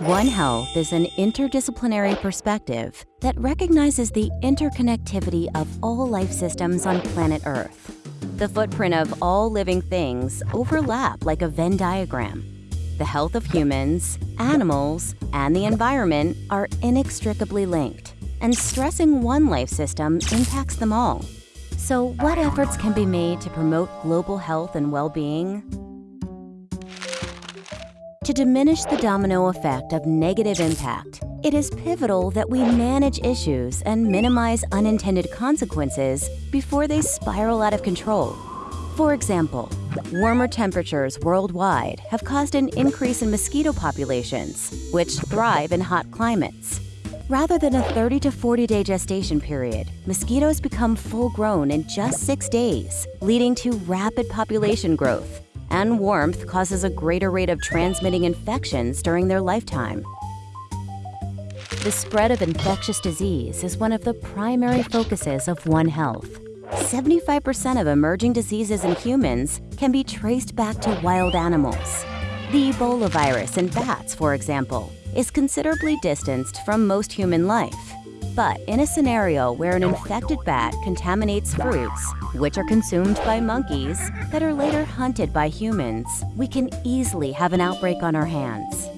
One Health is an interdisciplinary perspective that recognizes the interconnectivity of all life systems on planet Earth. The footprint of all living things overlap like a Venn diagram. The health of humans, animals, and the environment are inextricably linked, and stressing one life system impacts them all. So what efforts can be made to promote global health and well-being? To diminish the domino effect of negative impact, it is pivotal that we manage issues and minimize unintended consequences before they spiral out of control. For example, warmer temperatures worldwide have caused an increase in mosquito populations, which thrive in hot climates. Rather than a 30 to 40 day gestation period, mosquitoes become full grown in just six days, leading to rapid population growth and warmth causes a greater rate of transmitting infections during their lifetime. The spread of infectious disease is one of the primary focuses of One Health. 75% of emerging diseases in humans can be traced back to wild animals. The Ebola virus in bats, for example, is considerably distanced from most human life. But in a scenario where an infected bat contaminates fruits, which are consumed by monkeys that are later hunted by humans, we can easily have an outbreak on our hands.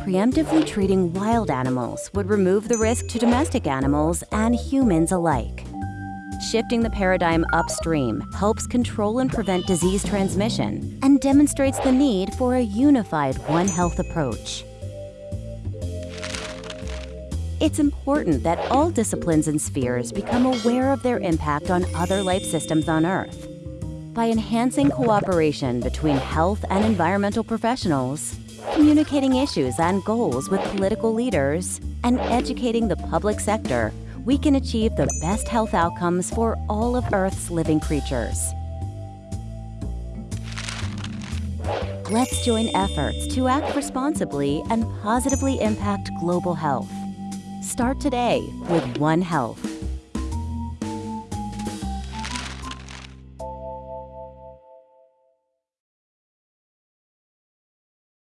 Preemptively treating wild animals would remove the risk to domestic animals and humans alike. Shifting the paradigm upstream helps control and prevent disease transmission and demonstrates the need for a unified One Health approach. It's important that all disciplines and spheres become aware of their impact on other life systems on Earth. By enhancing cooperation between health and environmental professionals, communicating issues and goals with political leaders, and educating the public sector, we can achieve the best health outcomes for all of Earth's living creatures. Let's join efforts to act responsibly and positively impact global health. Start today with One Health.